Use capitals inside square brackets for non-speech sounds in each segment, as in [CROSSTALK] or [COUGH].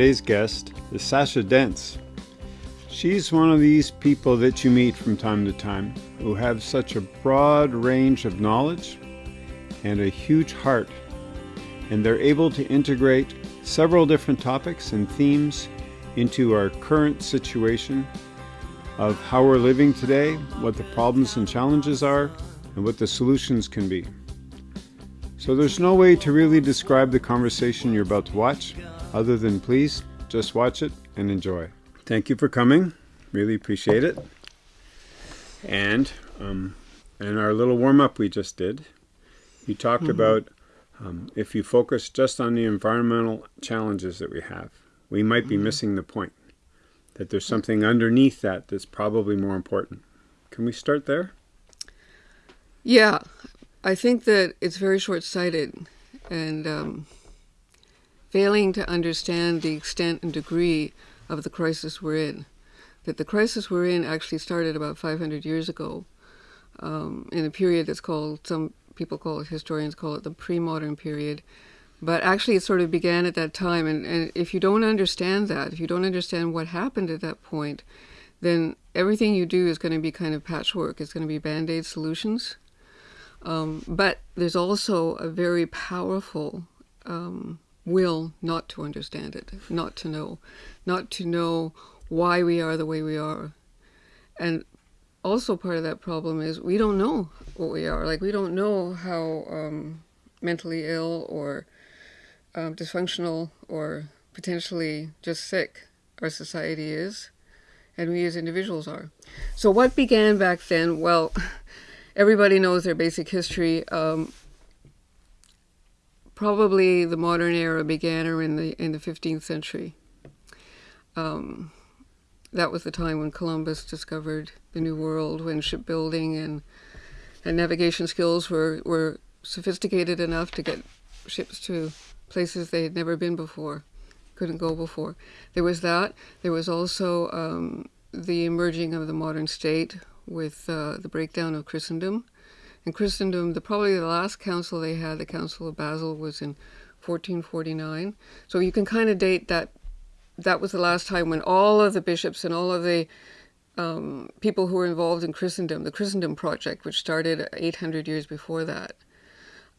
Today's guest is Sasha Dents. She's one of these people that you meet from time to time who have such a broad range of knowledge and a huge heart, and they're able to integrate several different topics and themes into our current situation of how we're living today, what the problems and challenges are, and what the solutions can be. So there's no way to really describe the conversation you're about to watch other than please just watch it and enjoy. Thank you for coming. Really appreciate it. And um, in our little warm up we just did, you talked mm -hmm. about um, if you focus just on the environmental challenges that we have, we might be mm -hmm. missing the point. That there's something underneath that that's probably more important. Can we start there? Yeah, I think that it's very short-sighted and um, failing to understand the extent and degree of the crisis we're in. That the crisis we're in actually started about 500 years ago um, in a period that's called, some people call it, historians call it the pre-modern period. But actually it sort of began at that time. And, and if you don't understand that, if you don't understand what happened at that point, then everything you do is going to be kind of patchwork. It's going to be band-aid solutions. Um, but there's also a very powerful um, will not to understand it, not to know, not to know why we are the way we are. And also part of that problem is we don't know what we are. Like we don't know how um, mentally ill or um, dysfunctional or potentially just sick our society is and we as individuals are. So what began back then? Well, [LAUGHS] everybody knows their basic history. Um, probably the modern era began in the in the 15th century. Um, that was the time when Columbus discovered the New World, when shipbuilding and and navigation skills were were sophisticated enough to get ships to places they had never been before, couldn't go before. There was that. There was also um, the emerging of the modern state with uh, the breakdown of Christendom. In Christendom, the probably the last council they had, the Council of Basel, was in 1449. So you can kind of date that. That was the last time when all of the bishops and all of the um, people who were involved in Christendom, the Christendom Project, which started 800 years before that,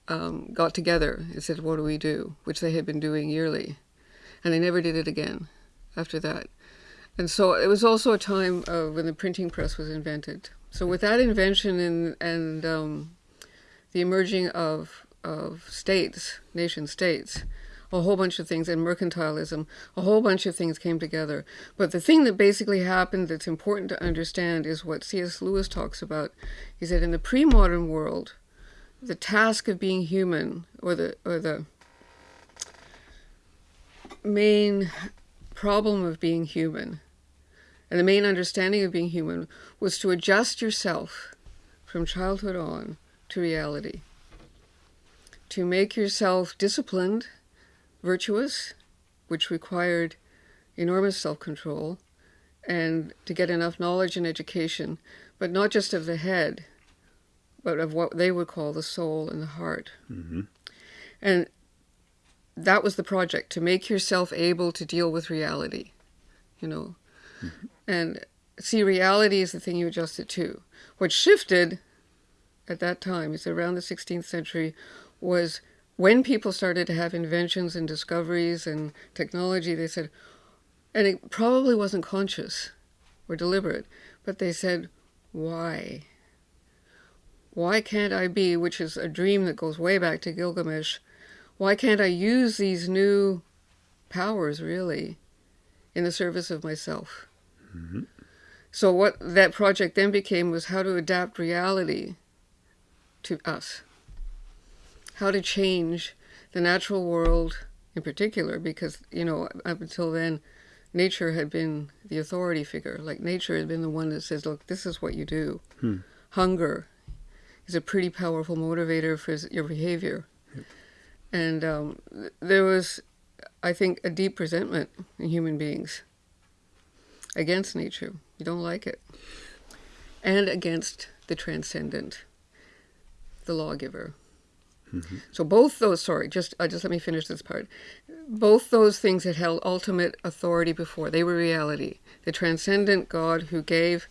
um, got together and said, what do we do? Which they had been doing yearly. And they never did it again after that. And so it was also a time when the printing press was invented. So with that invention and, and um, the emerging of, of states, nation states, a whole bunch of things, and mercantilism, a whole bunch of things came together. But the thing that basically happened that's important to understand is what C.S. Lewis talks about. He said in the pre-modern world, the task of being human, or the, or the main problem of being human and the main understanding of being human was to adjust yourself from childhood on to reality. To make yourself disciplined, virtuous, which required enormous self-control, and to get enough knowledge and education, but not just of the head, but of what they would call the soul and the heart. Mm -hmm. And that was the project, to make yourself able to deal with reality, you know. Mm -hmm. And see, reality is the thing you adjust it to. What shifted at that time, is around the 16th century, was when people started to have inventions and discoveries and technology, they said, and it probably wasn't conscious or deliberate, but they said, why? Why can't I be, which is a dream that goes way back to Gilgamesh, why can't I use these new powers, really, in the service of myself? Mm -hmm. So what that project then became was how to adapt reality to us. How to change the natural world in particular, because, you know, up until then, nature had been the authority figure. Like nature had been the one that says, look, this is what you do. Hmm. Hunger is a pretty powerful motivator for your behavior. And um, there was, I think, a deep resentment in human beings against nature. You don't like it. And against the transcendent, the lawgiver. So both those, sorry, just uh, just let me finish this part. Both those things had held ultimate authority before. They were reality. The transcendent God who gave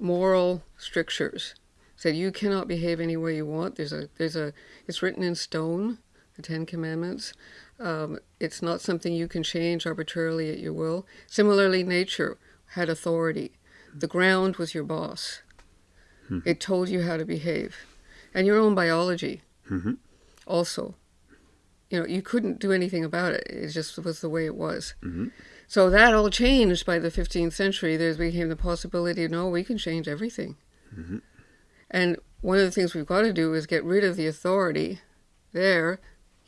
moral strictures said you cannot behave any way you want. There's a there's a it's written in stone, the Ten Commandments. Um, it's not something you can change arbitrarily at your will. Similarly, nature had authority. The ground was your boss. It told you how to behave, and your own biology Mhm. also. You know, you couldn't do anything about it. It just was the way it was. Mhm. So that all changed by the 15th century. There became the possibility, no, we can change everything. And one of the things we've got to do is get rid of the authority there,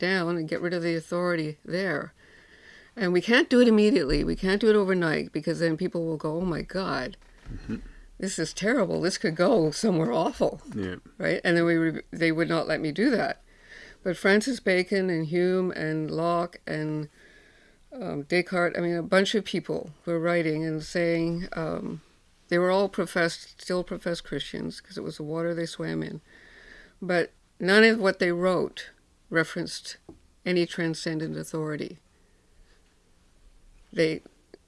down, and get rid of the authority there. And we can't do it immediately. We can't do it overnight because then people will go, oh my God, this is terrible. This could go somewhere awful Yeah. right? And then we re- they would not let me do that. But Francis Bacon and Hume and Locke and um, Descartes, I mean, a bunch of people were writing and saying um, they were all professed, still professed Christians because it was the water they swam in. But none of what they wrote referenced any transcendent authority. They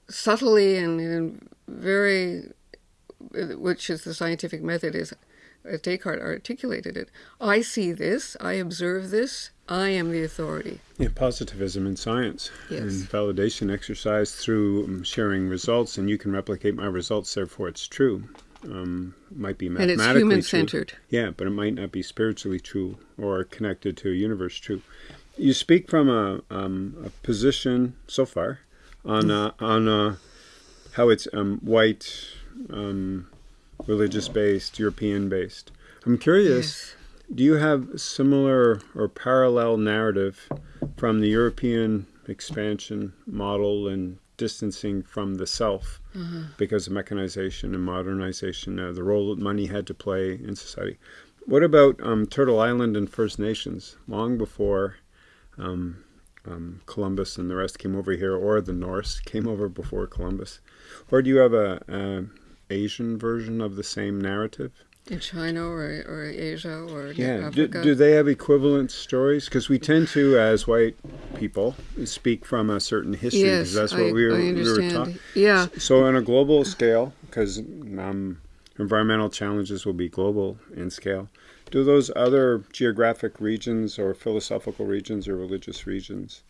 subtly and in very, which is the scientific method, is as Descartes articulated it. I see this, I observe this, I am the authority. Yeah, positivism in science Yes. and validation exercise through sharing results, and you can replicate my results, therefore it's true. Um, might be And mathematically it's human true. centered. Yeah, but it might not be spiritually true or connected to a universe true. You speak from a, um, a position so far on uh, on uh, how it's um, white, um, religious based, European based. I'm curious. Do you have similar or parallel narrative from the European expansion model and distancing from the self because of mechanization and modernization, uh, the role that money had to play in society? What about um, Turtle Island and First Nations long before um, um, Columbus and the rest came over here, or the Norse came over before Columbus? Or do you have a, a Asian version of the same narrative? In China or, or Asia or Yeah. Do, do they have equivalent stories? Because we tend to, as white people, speak from a certain history. yes, that's what I, we were, we were yeah, So on a global scale, because um, environmental challenges will be global in scale, do those other geographic regions or philosophical regions or religious regions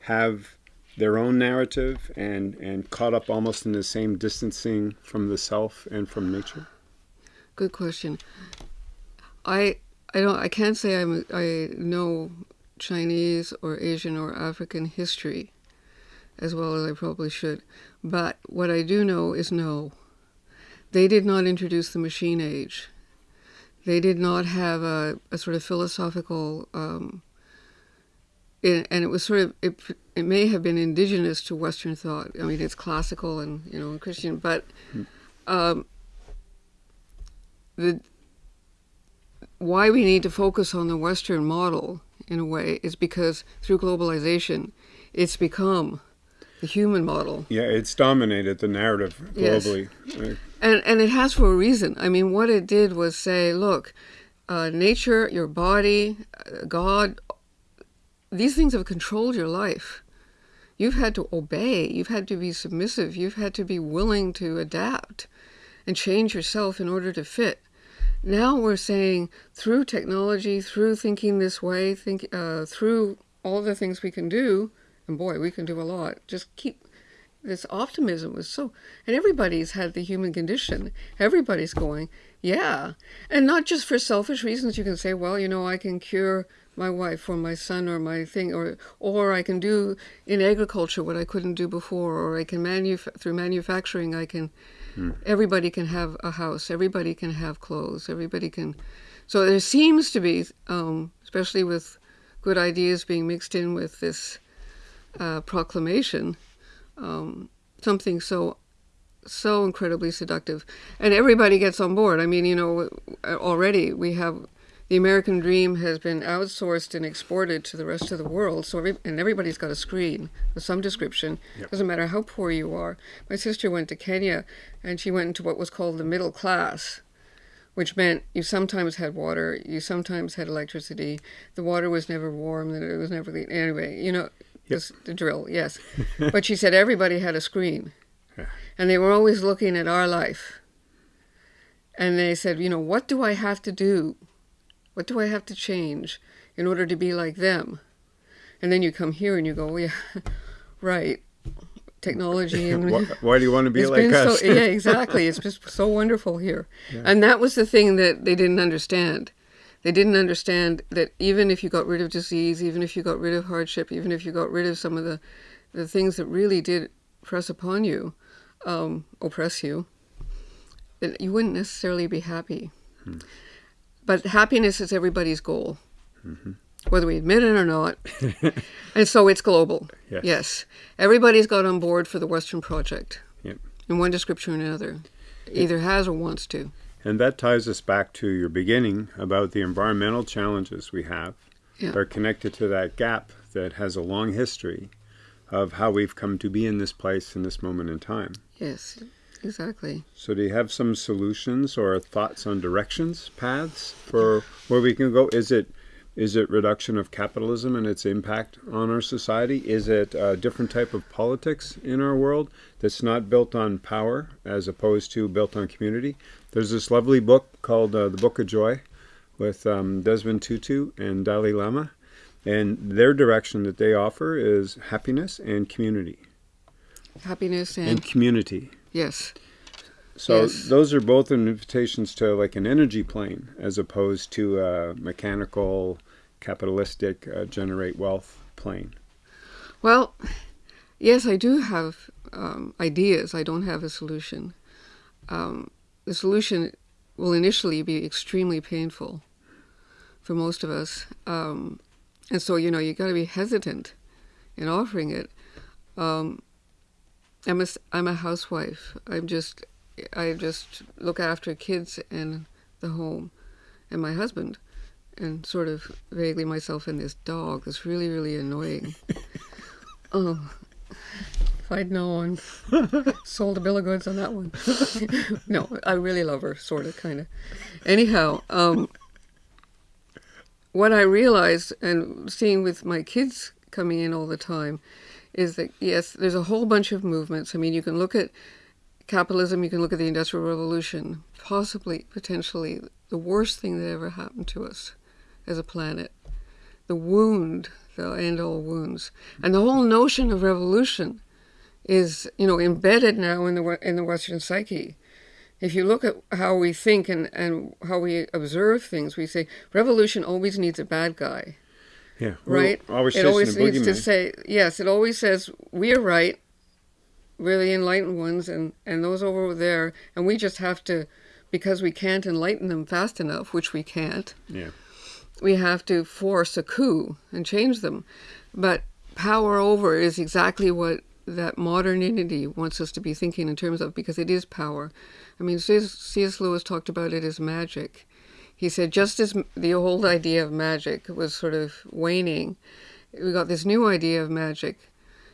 have their own narrative and, and caught up almost in the same distancing from the self and from nature? Good question. I I don't I can't say I'm I know Chinese or Asian or African history as well as I probably should. But what I do know is no. They did not introduce the machine age. They did not have a, a sort of philosophical um, it, and it was sort of it, it may have been indigenous to Western thought. I mean, it's classical and you know and Christian, but um, the why we need to focus on the Western model in a way is because through globalization, it's become the human model, Yeah, it's dominated the narrative globally. Uh, and and it has for a reason. I mean, what it did was say, look, uh, nature, your body, uh, God, these things have controlled your life. You've had to obey. You've had to be submissive. You've had to be willing to adapt and change yourself in order to fit. Now we're saying through technology, through thinking this way, think uh, through all the things we can do, and boy, we can do a lot. Just keep this optimism was so, and everybody's had the human condition. Everybody's going, yeah, and not just for selfish reasons. You can say, well, you know, I can cure my wife or my son or my thing, or or I can do in agriculture what I couldn't do before, or I can manuf- through manufacturing I can. Everybody can have a house. Everybody can have clothes. Everybody can. So there seems to be, um, especially with good ideas being mixed in with this uh, proclamation, um, something so so incredibly seductive, and everybody gets on board. I mean, you know, already we have the American dream has been outsourced and exported to the rest of the world. So every, and everybody's got a screen of some description. Yep. Doesn't matter how poor you are. My sister went to Kenya, and she went into what was called the middle class, which meant you sometimes had water, you sometimes had electricity. The water was never warm, and it was never clean. Anyway, you know, Yep. this, the drill, yes. [LAUGHS] but she said everybody had a screen, Yeah. and they were always looking at our life. And they said, you know, what do I have to do? What do I have to change in order to be like them? And then you come here and you go, yeah, [LAUGHS] right. Technology and why, why do you want to be like us? so [LAUGHS] yeah [LAUGHS] exactly it's just so wonderful here and that was the thing that they didn't understand they didn't understand that even if you got rid of disease even if you got rid of hardship even if you got rid of some of the the things that really did press upon you um, oppress you that you wouldn't necessarily be happy but happiness is everybody's goal. Mm-hmm. Whether we admit it or not. [LAUGHS] And so it's global. Yes. yes. Everybody's got on board for the western project. Yep. in one description or another. Either has or wants to. And that ties us back to your beginning about the environmental challenges we have Yeah. are connected to that gap that has a long history of how we've come to be in this place in this moment in time. yes exactly So do you have some solutions or thoughts on directions, paths for where we can go? Is it is it reduction of capitalism and its impact on our society? Is it a different type of politics in our world that's not built on power as opposed to built on community? There's this lovely book called uh, The Book of Joy with um, Desmond Tutu and Dalai Lama. And their direction that they offer is happiness and community. happiness and, And community. Yes. So Yes. those are both invitations to like an energy plane as opposed to a mechanical, capitalistic, uh, generate wealth plane. well yes i do have um, ideas. I don't have a solution. Um, the solution will initially be extremely painful for most of us. Um, and so you know you got to be hesitant in offering it. Um, I'm a, I'm a housewife. I'm just I just look after kids and the home and my husband and sort of vaguely myself and this dog that's really really annoying. [LAUGHS] oh, if I'd known, [LAUGHS] sold a bill of goods on that one. [LAUGHS] no, I really love her, sort of, kind of. Anyhow, um, what I realized and seeing with my kids coming in all the time is that yes, there's a whole bunch of movements. I mean, you can look at capitalism, you can look at the Industrial Revolution, possibly, potentially, the worst thing that ever happened to us as a planet. The wound, the end all wounds. And the whole notion of revolution is, you know, embedded now in the in the Western psyche. If you look at how we think and, and how we observe things, we say revolution always needs a bad guy Yeah, we're right? Always it always needs to say yes. It always says we are right, we're the enlightened ones, and and those over there, and we just have to, because we can't enlighten them fast enough, which we can't. Yeah. We have to force a coup and change them, but power over is exactly what that modernity wants us to be thinking in terms of because it is power. I mean. C.S. Lewis talked about it as magic. He said just as the old idea of magic was sort of waning, we got this new idea of magic,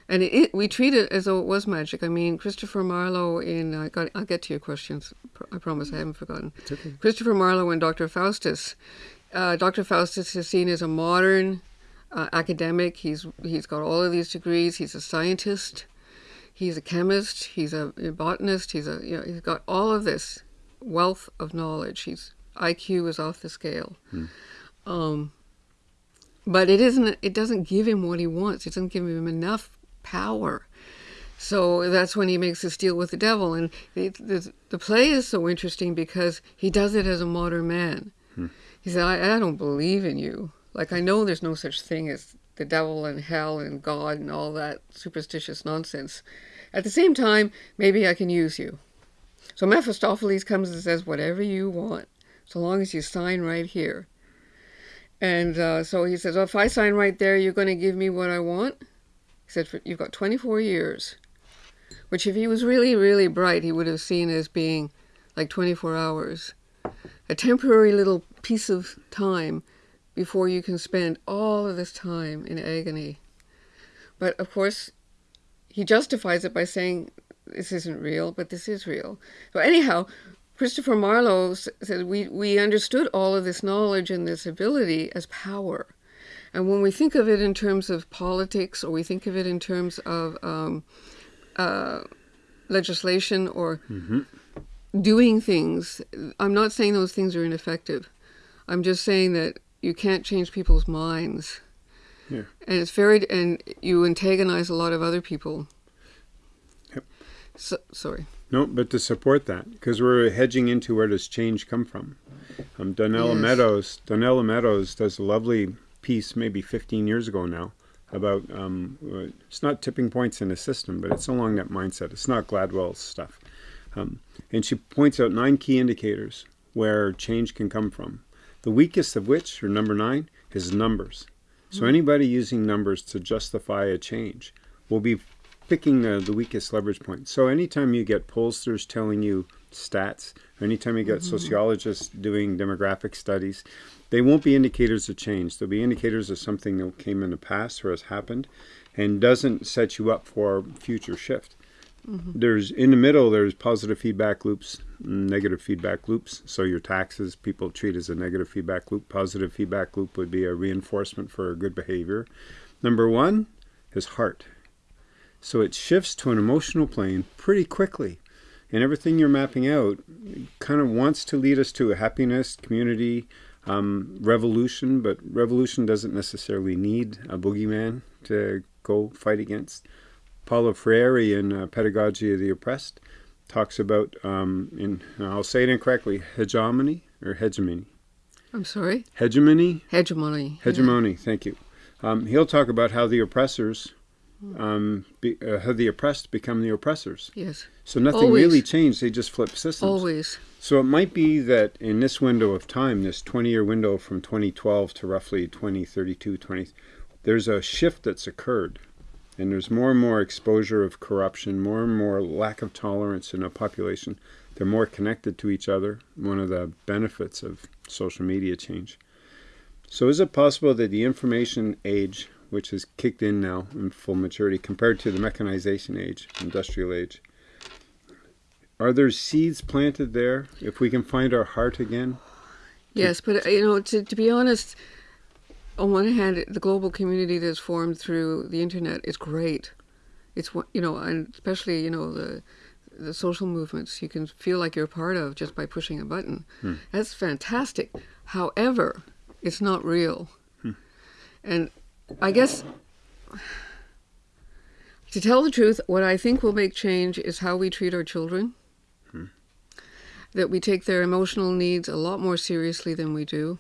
and it, it, we treat it as though it was magic. I mean, Christopher Marlowe in I got, I'll get to your questions. I promise I haven't forgotten. okay. Christopher Marlowe and Dr. Faustus. Uh, Dr. Faustus is seen as a modern uh, academic. He's he's got all of these degrees. He's a scientist. He's a chemist. He's a, a botanist. He's a you know he's got all of this wealth of knowledge. He's IQ is off the scale. Um, but it isn't. It doesn't give him what he wants. It doesn't give him enough power. So that's when he makes this deal with the devil, and the, the, the play is so interesting because he does it as a modern man. He said, I, I don't believe in you. Like, I know there's no such thing as the devil and hell and God and all that superstitious nonsense. At the same time, maybe I can use you. So Mephistopheles comes and says, whatever you want, so long as you sign right here. And uh, so he says, well, if I sign right there, you're going to give me what I want? He said, you've got 24 years. Which, if he was really, really bright, he would have seen as being like 24 hours. A temporary little piece of time before you can spend all of this time in agony. But of course, he justifies it by saying this isn't real, but this is real. So anyhow, Christopher Marlowe said we, we understood all of this knowledge and this ability as power. And when we think of it in terms of politics or we think of it in terms of um, uh, legislation or mm-hmm. doing things, I'm not saying those things are ineffective. I'm just saying that you can't change people's minds. Yeah. And it's very, and you antagonize a lot of other people. Yep. So, sorry. No, but to support that, because we're hedging into where does change come from. Um, Donella yes. Meadows, Donella Meadows does a lovely piece, maybe 15 years ago now, about um, it's not tipping points in a system, but it's along that mindset. It's not Gladwell's stuff, um, and she points out nine key indicators where change can come from. The weakest of which, or number nine, is numbers. So anybody using numbers to justify a change will be picking the, the weakest leverage point. So anytime you get pollsters telling you stats, or anytime you get mm-hmm. sociologists doing demographic studies, they won't be indicators of change. They'll be indicators of something that came in the past or has happened and doesn't set you up for future shift. Mm-hmm. There's in the middle. There's positive feedback loops, negative feedback loops. So your taxes, people treat as a negative feedback loop. Positive feedback loop would be a reinforcement for good behavior. Number one is heart. So it shifts to an emotional plane pretty quickly, and everything you're mapping out kind of wants to lead us to a happiness, community, um, revolution. But revolution doesn't necessarily need a boogeyman to go fight against. Paulo Freire in uh, Pedagogy of the Oppressed talks about, um, in I'll say it incorrectly, hegemony or hegemony. I'm sorry? Hegemony? Hegemony. Hegemony, yeah. thank you. Um, he'll talk about how the oppressors, um, be, uh, how the oppressed become the oppressors. Yes. So nothing Always. really changed, they just flip systems. Always. So it might be that in this window of time, this 20 year window from 2012 to roughly 2032, 20, there's a shift that's occurred and there's more and more exposure of corruption, more and more lack of tolerance in a population. They're more connected to each other, one of the benefits of social media change. So is it possible that the information age, which has kicked in now in full maturity compared to the mechanization age, industrial age, are there seeds planted there if we can find our heart again? Yes, but you know, to, to be honest, on one hand, the global community that's formed through the internet is great. It's you know, and especially you know the the social movements you can feel like you're part of just by pushing a button. Hmm. That's fantastic. However, it's not real. Hmm. And I guess to tell the truth, what I think will make change is how we treat our children. Hmm. That we take their emotional needs a lot more seriously than we do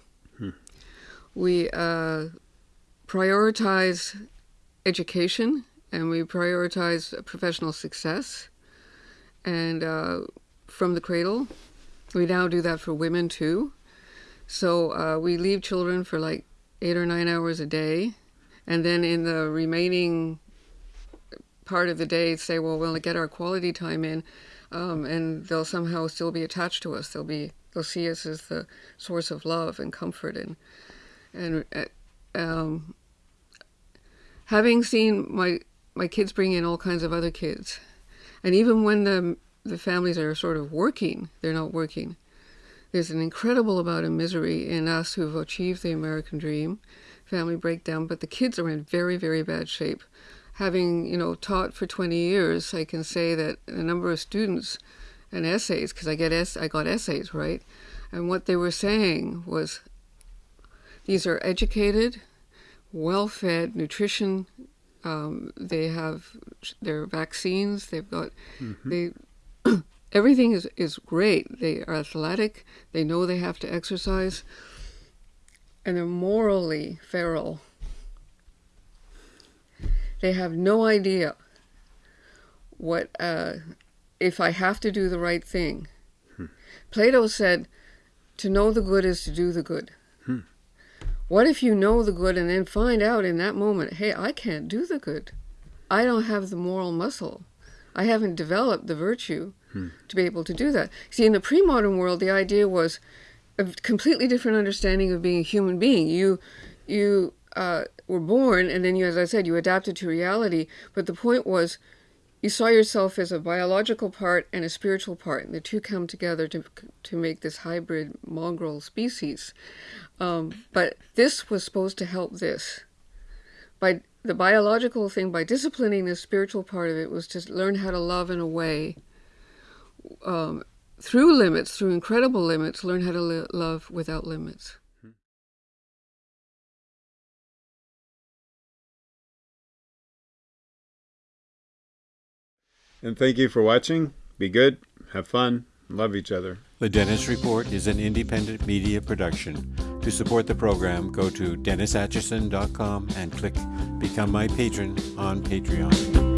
we uh, prioritize education and we prioritize professional success. And uh, from the cradle, we now do that for women too. So uh, we leave children for like eight or nine hours a day. And then in the remaining part of the day, say, well, we'll get our quality time in. Um, and they'll somehow still be attached to us. They'll be they'll see us as the source of love and comfort and and uh, um, having seen my my kids bring in all kinds of other kids, and even when the the families are sort of working, they're not working. There's an incredible amount of misery in us who've achieved the American dream, family breakdown, but the kids are in very, very bad shape. Having, you know, taught for 20 years, I can say that a number of students and essays, because I get es- I got essays, right? And what they were saying was, these are educated, well-fed, nutrition. Um, they have their vaccines. They've got mm-hmm. they [CLEARS THROAT] everything is is great. They are athletic. They know they have to exercise, and they're morally feral. They have no idea what uh, if I have to do the right thing. Hmm. Plato said, "To know the good is to do the good." What if you know the good and then find out in that moment, hey, I can't do the good? I don't have the moral muscle. I haven't developed the virtue hmm. to be able to do that. See, in the pre modern world, the idea was a completely different understanding of being a human being. You, you uh, were born, and then you, as I said, you adapted to reality. But the point was, you saw yourself as a biological part and a spiritual part, and the two come together to to make this hybrid mongrel species. Um, but this was supposed to help this. By the biological thing, by disciplining the spiritual part of it, was to learn how to love in a way um, through limits, through incredible limits, learn how to li- love without limits. Hmm. And thank you for watching. Be good, have fun, love each other. The Dennis Report is an independent media production. To support the program, go to DennisAtchison.com and click Become My Patron on Patreon.